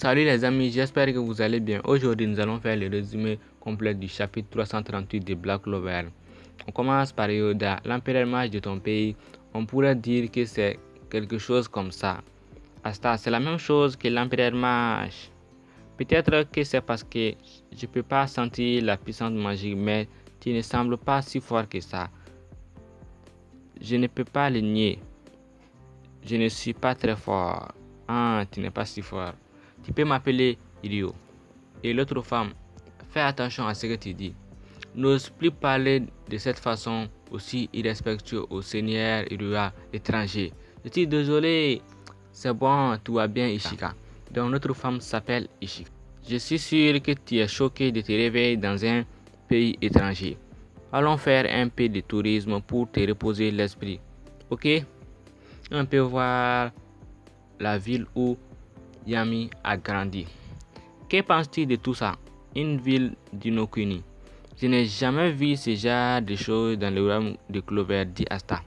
Salut les amis, j'espère que vous allez bien. Aujourd'hui, nous allons faire le résumé complet du chapitre 338 de Black Clover. On commence par Yoda, l'empereur mage de ton pays. On pourrait dire que c'est quelque chose comme ça. Asta, c'est la même chose que l'empereur mage. Peut-être que c'est parce que je ne peux pas sentir la puissance magique, mais tu ne sembles pas si fort que ça. Je ne peux pas le nier. Je ne suis pas très fort. Ah, tu n'es pas si fort. Tu peux m'appeler idiot. Et l'autre femme, fais attention à ce que tu dis. N'ose plus parler de cette façon aussi irrespectueux au seigneur Irua étranger. Je suis désolé. C'est bon, tout va bien, Ishika. Donc, notre femme s'appelle Ishika. Je suis sûr que tu es choqué de te réveiller dans un pays étranger. Allons faire un peu de tourisme pour te reposer l'esprit. Ok? On peut voir la ville où Yami a grandi. Que penses-tu de tout ça? Une ville d'Inokuni. Je n'ai jamais vu ce genre de choses dans le royaume de Clover, Asta.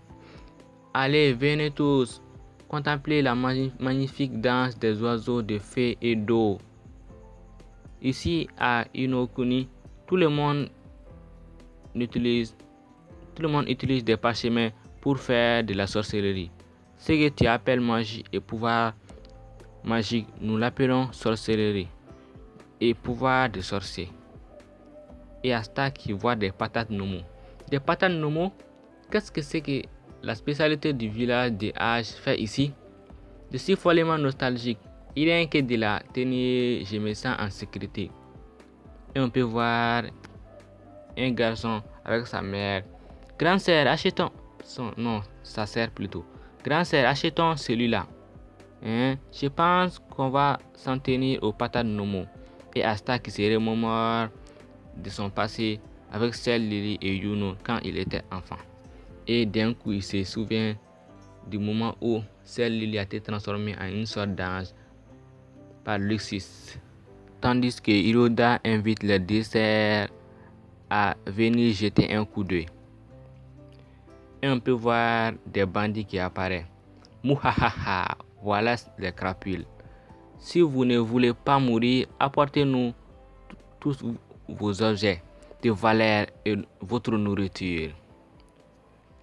Allez, venez tous contempler la magnifique danse des oiseaux de fées et d'eau. Ici à Inokuni, tout le monde utilise tout le monde utilise des parchemins pour faire de la sorcellerie. Ce que tu appelles magie et pouvoir magique, nous l'appelons sorcellerie et pouvoir de sorcier. Et Asta qui voit des patates nomo. Des patates nomo, qu'est-ce que c'est que la spécialité du village de H fait ici? Je suis follement nostalgique. Il est que de la tenir, je me sens en sécurité. Et on peut voir un garçon avec sa mère. Grand sœur, achetons. Son, non, sa sœur plutôt. Grand sœur, achetons celui-là. Hein? Je pense qu'on va s'en tenir au patates Nomo et Asta qui se remémore de son passé avec celle Lily et Yuno quand il était enfant. Et d'un coup, il se souvient du moment où celle Lily a été transformée en une sorte d'ange par Luxus. Tandis que Hiroda invite le dessert à venir jeter un coup d'œil. Et on peut voir des bandits qui apparaissent. Mouhahaha, voilà les crapules. Si vous ne voulez pas mourir, apportez-nous tous vos objets de valeur et votre nourriture.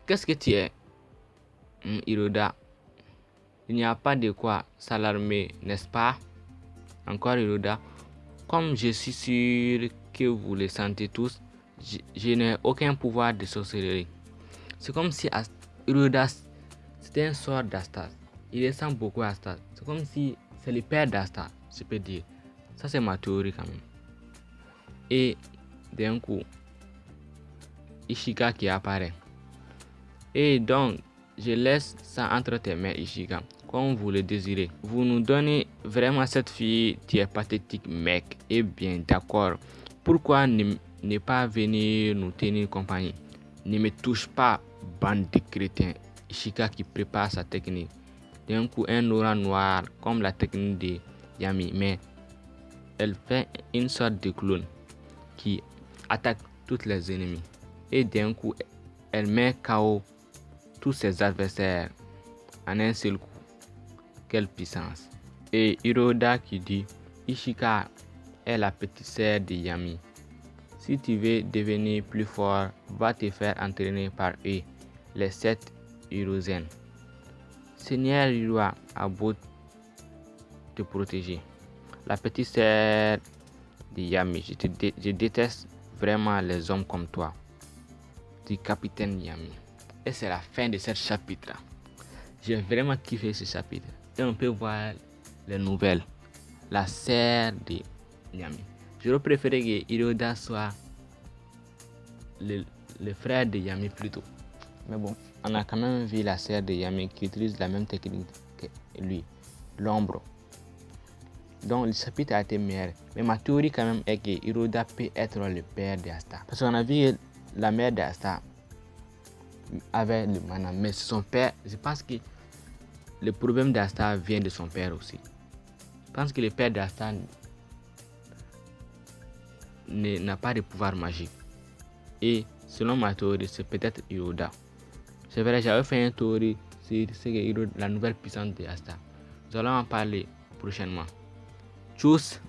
Qu'est-ce que tu es, hmm, Hiroda Il n'y a pas de quoi s'alarmer, n'est-ce pas? Encore Hiroda. Comme je suis sûr que vous le sentez tous, je, n'ai aucun pouvoir de sorcellerie. C'est comme si Hiroda c'était un sort d'Astas. Il ressemble beaucoup à Astas. C'est comme si c'est le père d'Astas, je peux dire. Ça, c'est ma théorie quand même. Et d'un coup, Ishika qui apparaît. Et donc, je laisse ça entre tes mains, Ishika, comme vous le désirez. Vous nous donnez vraiment cette fille qui est pathétique, mec. Et bien, d'accord. Pourquoi ne, ne pas venir nous tenir compagnie? Ne me touche pas, bande de crétins. Ishika qui prépare sa technique. D'un coup, un aura noir comme la technique de Yami, mais elle fait une sorte de clone qui attaque tous les ennemis. Et d'un coup, elle met KO tous ses adversaires en un seul coup. Quelle puissance. Et Hiroda qui dit Ishika est la petite sœur de Yami. Si tu veux devenir plus fort, va te faire entraîner par eux, les sept Hirozen. Seigneur Hirua a beau te protéger. La petite sœur de Yami, je, déteste vraiment les hommes comme toi. Du capitaine Yami. Et c'est la fin de ce chapitre. J'ai vraiment kiffé ce chapitre. Et on peut voir les nouvelles. La sœur de Yami. J'aurais préféré que Hiroda soit le, le frère de Yami plutôt. Mais bon, on a quand même vu la sœur de Yami qui utilise la même technique que lui, l'ombre. Donc le chapitre a été meilleur. Mais ma théorie quand même est que Hiroda peut être le père d'Asta. Parce qu'on a vu la mère d'Asta avait le mana. Mais son père, je pense que le problème d'Asta vient de son père aussi. Je pense que le père d'Asta n'a pas de pouvoir magique. Et selon ma théorie, c'est peut-être Hiroda. C'est vrai, j'avais fait un théorie sur la nouvelle puissance de Asta. Nous allons en parler prochainement. Tchuss